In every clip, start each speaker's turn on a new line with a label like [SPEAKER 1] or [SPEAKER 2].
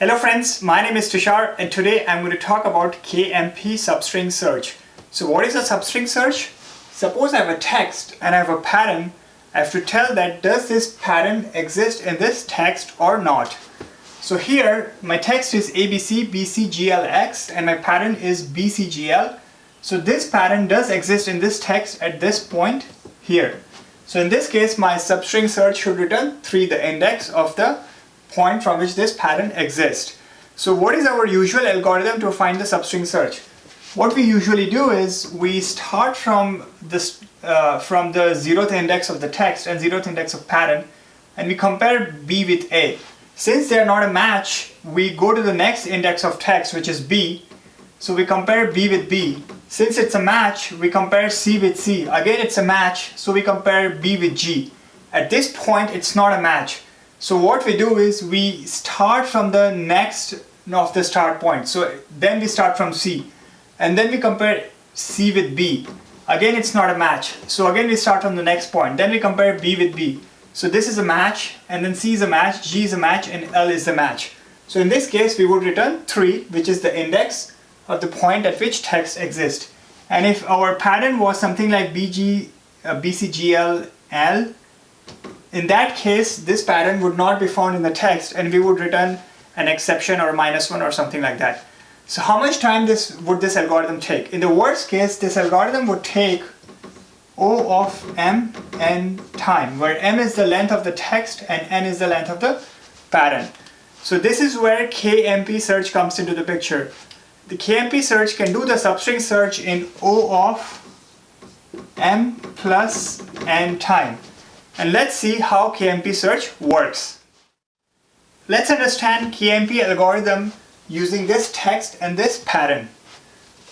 [SPEAKER 1] Hello friends, my name is Tushar and today I'm going to talk about KMP substring search. So what is a substring search? Suppose I have a text and I have a pattern. I have to tell that does this pattern exist in this text or not. So here my text is ABC BCGLX and my pattern is BCGL. So this pattern does exist in this text at this point here. So in this case my substring search should return 3 the index of the point from which this pattern exists. So what is our usual algorithm to find the substring search? What we usually do is we start from this uh, from the zeroth index of the text and zeroth index of pattern and we compare B with A. Since they are not a match, we go to the next index of text which is B. So we compare B with B. Since it's a match, we compare C with C. Again, it's a match, so we compare B with G. At this point, it's not a match. So what we do is we start from the next of the start point. So then we start from C and then we compare C with B. Again it's not a match. So again we start from the next point. Then we compare B with B. So this is a match and then C is a match, G is a match and L is a match. So in this case we would return 3 which is the index of the point at which text exists. And if our pattern was something like BG, uh, BCGL, L in that case, this pattern would not be found in the text and we would return an exception or minus one or something like that. So how much time this would this algorithm take? In the worst case, this algorithm would take O of m n time, where m is the length of the text and n is the length of the pattern. So this is where KMP search comes into the picture. The KMP search can do the substring search in O of m plus n time. And let's see how KMP search works. Let's understand KMP algorithm using this text and this pattern.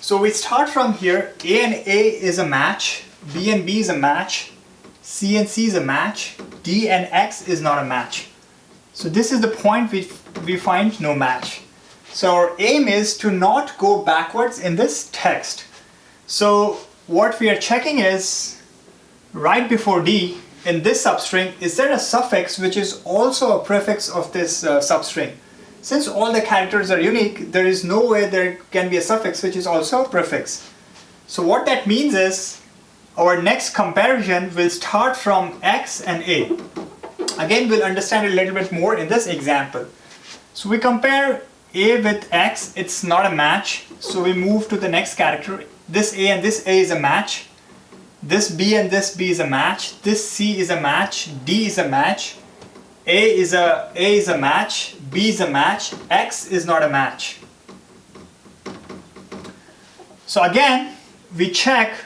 [SPEAKER 1] So we start from here, A and A is a match, B and B is a match, C and C is a match, D and X is not a match. So this is the point we, we find no match. So our aim is to not go backwards in this text. So what we are checking is right before D, in this substring, is there a suffix which is also a prefix of this uh, substring? Since all the characters are unique, there is no way there can be a suffix which is also a prefix. So what that means is, our next comparison will start from X and A. Again, we'll understand a little bit more in this example. So we compare A with X, it's not a match, so we move to the next character. This A and this A is a match, this B and this B is a match. This C is a match. D is a match. A is a A is a match. B is a match. X is not a match. So again, we check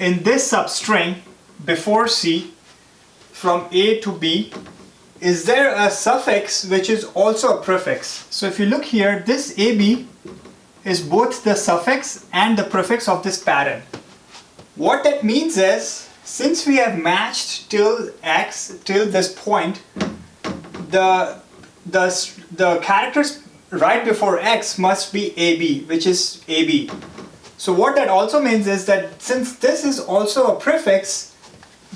[SPEAKER 1] in this substring before C from A to B is there a suffix which is also a prefix? So if you look here, this AB is both the suffix and the prefix of this pattern. What that means is, since we have matched till x, till this point, the, the, the characters right before x must be AB, which is AB. So what that also means is that since this is also a prefix,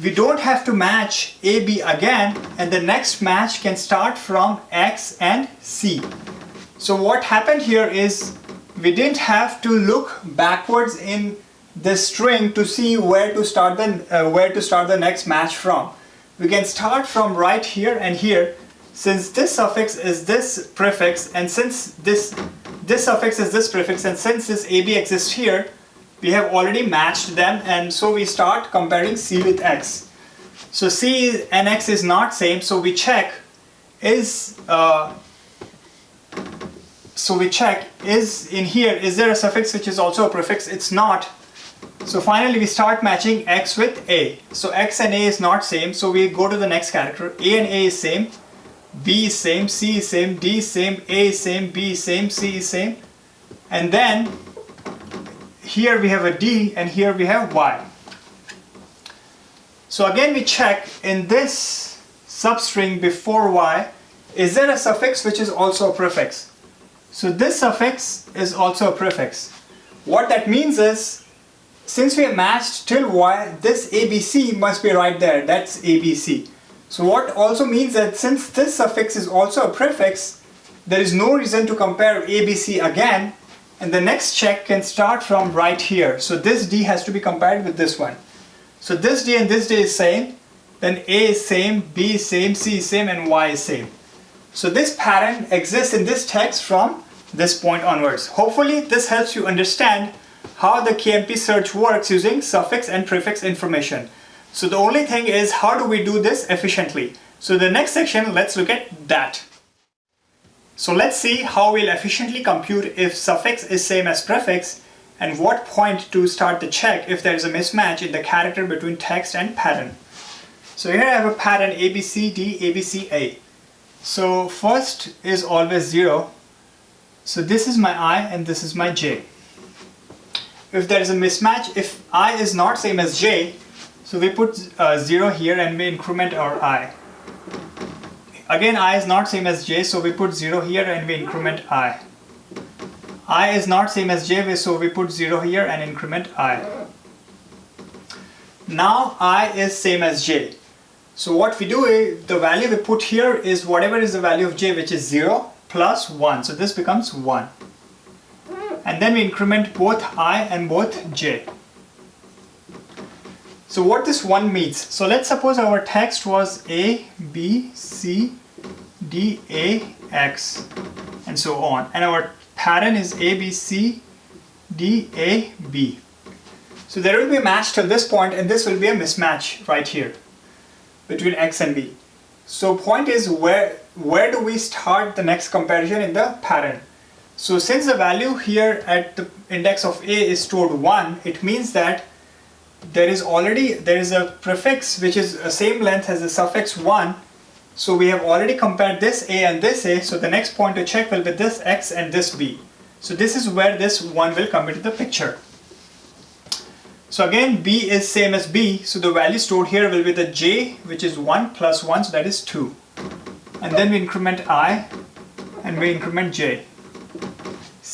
[SPEAKER 1] we don't have to match AB again and the next match can start from X and C. So what happened here is we didn't have to look backwards in this string to see where to start the uh, where to start the next match from. We can start from right here and here since this suffix is this prefix and since this this suffix is this prefix and since this AB exists here we have already matched them and so we start comparing C with X. So C and X is not same so we check is uh, so we check is in here is there a suffix which is also a prefix it's not so finally we start matching x with a. So x and a is not same, so we go to the next character. a and a is same, b is same, c is same, d is same, a is same, b is same, c is same. And then here we have a d and here we have y. So again we check in this substring before y, is there a suffix which is also a prefix? So this suffix is also a prefix. What that means is since we have matched till y, this ABC must be right there, that's ABC. So what also means that since this suffix is also a prefix, there is no reason to compare ABC again and the next check can start from right here. So this D has to be compared with this one. So this D and this D is same, then A is same, B is same, C is same and Y is same. So this pattern exists in this text from this point onwards. Hopefully this helps you understand how the KMP search works using suffix and prefix information. So the only thing is how do we do this efficiently? So the next section, let's look at that. So let's see how we'll efficiently compute if suffix is same as prefix and what point to start the check if there is a mismatch in the character between text and pattern. So here I have a pattern ABCD, ABCA. So first is always 0. So this is my I and this is my J. If there is a mismatch, if I is not same as J, so we put uh, 0 here and we increment our I. Again i is not same as j so we put 0 here and we increment i. i is not same as j so we put 0 here and increment i. Now i is same as j. So what we do is the value we put here is whatever is the value of j which is 0 plus 1. So this becomes 1. And then we increment both i and both j. So what this one means, so let's suppose our text was A, B, C, D, A, X and so on and our pattern is A, B, C, D, A, B. So there will be a match till this point and this will be a mismatch right here between X and B. So point is where, where do we start the next comparison in the pattern? So since the value here at the index of A is stored 1, it means that there is already there is a prefix which is the same length as the suffix 1 so we have already compared this a and this a. So the next point to check will be this x and this b. So this is where this 1 will come into the picture. So again b is same as b. So the value stored here will be the j which is 1 plus 1 so that is 2 and then we increment i and we increment j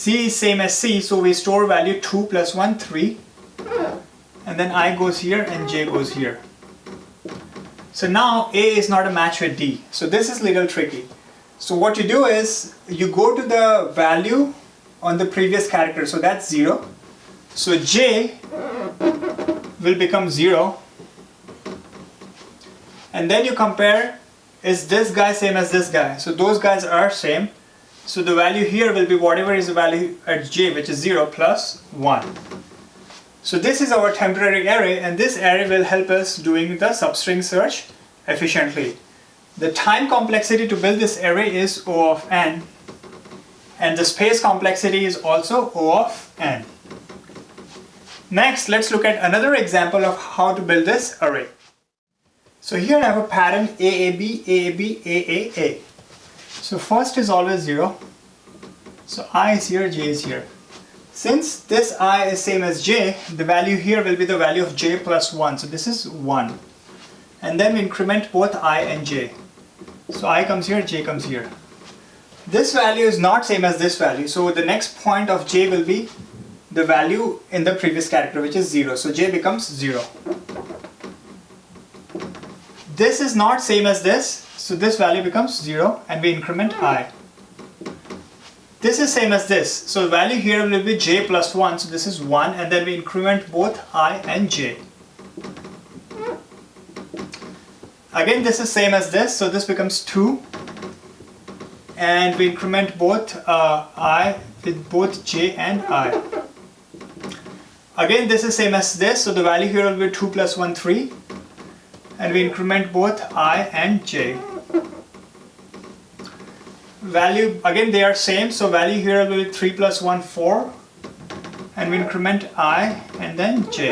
[SPEAKER 1] c is same as c so we store value 2 plus 1 3 and then I goes here and J goes here. So now A is not a match with D. So this is little tricky. So what you do is you go to the value on the previous character. So that's 0. So J will become 0. And then you compare is this guy same as this guy. So those guys are same. So the value here will be whatever is the value at J which is 0 plus 1. So this is our temporary array and this array will help us doing the substring search efficiently. The time complexity to build this array is O of n and the space complexity is also O of n. Next, let's look at another example of how to build this array. So here I have a pattern AAB, AAB, AAA. So first is always 0. So I is here, J is here. Since this i is same as j, the value here will be the value of j plus 1. So this is 1. And then we increment both i and j. So i comes here, j comes here. This value is not same as this value. So the next point of j will be the value in the previous character which is 0. So j becomes 0. This is not same as this. So this value becomes 0 and we increment i. This is same as this. So value here will be j plus 1. So this is 1 and then we increment both i and j. Again this is same as this. So this becomes 2 and we increment both uh, i with both j and i. Again this is same as this. So the value here will be 2 plus 1 3 and we increment both i and j. Value again they are same so value here will be 3 plus 1 4 and we increment i and then j.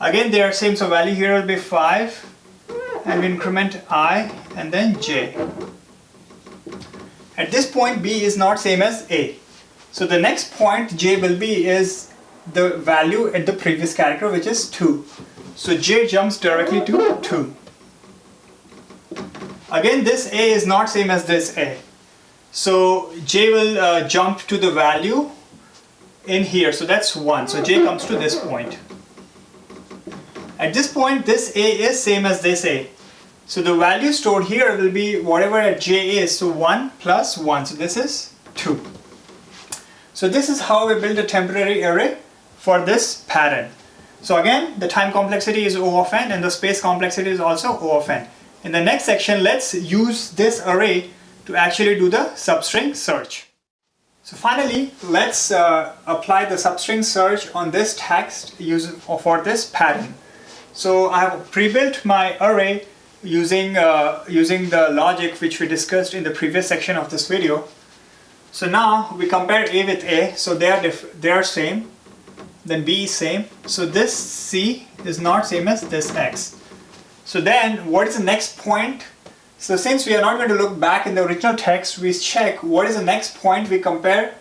[SPEAKER 1] Again they are same so value here will be 5 and we increment i and then j. At this point b is not same as a. So the next point j will be is the value at the previous character which is 2 so j jumps directly to 2 Again, this A is not same as this A. So J will uh, jump to the value in here. So that's 1. So J comes to this point. At this point, this A is same as this A. So the value stored here will be whatever at j is, so 1 plus 1, so this is 2. So this is how we build a temporary array for this pattern. So again, the time complexity is O of n and the space complexity is also O of n. In the next section, let's use this array to actually do the substring search. So finally, let's uh, apply the substring search on this text for this pattern. So I have pre-built my array using, uh, using the logic which we discussed in the previous section of this video. So now we compare A with A, so they are, they are same, then B is same. So this C is not same as this X. So then what is the next point? So since we are not going to look back in the original text, we check what is the next point we compare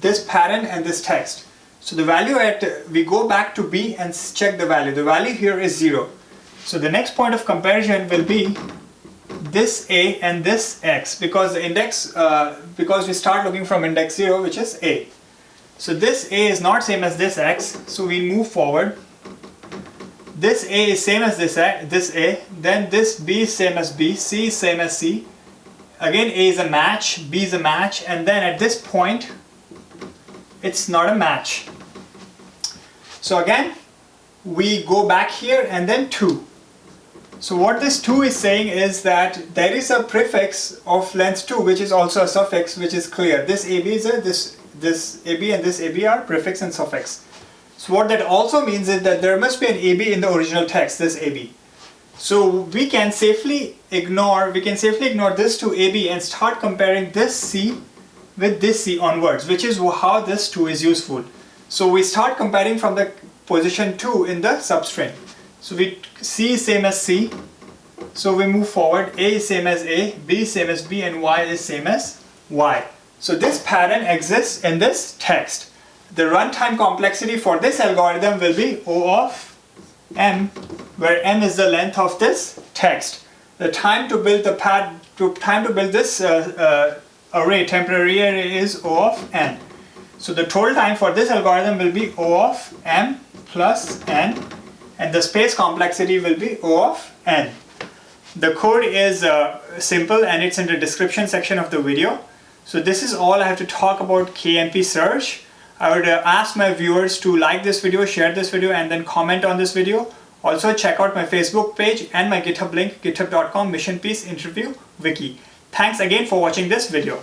[SPEAKER 1] this pattern and this text. So the value at, we go back to B and check the value. The value here is 0. So the next point of comparison will be this A and this X because the index, uh, because we start looking from index 0 which is A. So this A is not same as this X, so we move forward. This A is same as this A, this A, then this B is same as B, C is same as C. Again A is a match, B is a match, and then at this point, it's not a match. So again, we go back here and then 2. So what this 2 is saying is that there is a prefix of length 2 which is also a suffix which is clear. This AB is a, this this AB and this AB are prefix and suffix. So what that also means is that there must be an AB in the original text, this AB. So we can safely ignore, we can safely ignore this to AB and start comparing this C with this C onwards, which is how this 2 is useful. So we start comparing from the position 2 in the substring. So we C is same as C. So we move forward, A is same as A, B is same as B, and Y is same as Y. So this pattern exists in this text. The runtime complexity for this algorithm will be O of m, where m is the length of this text. The time to build the pad, to time to build this uh, uh, array, temporary array is O of n. So the total time for this algorithm will be O of m plus n, and the space complexity will be O of n. The code is uh, simple and it's in the description section of the video. So this is all I have to talk about KMP search. I would uh, ask my viewers to like this video, share this video and then comment on this video. Also check out my Facebook page and my GitHub link github.com mission peace interview wiki. Thanks again for watching this video.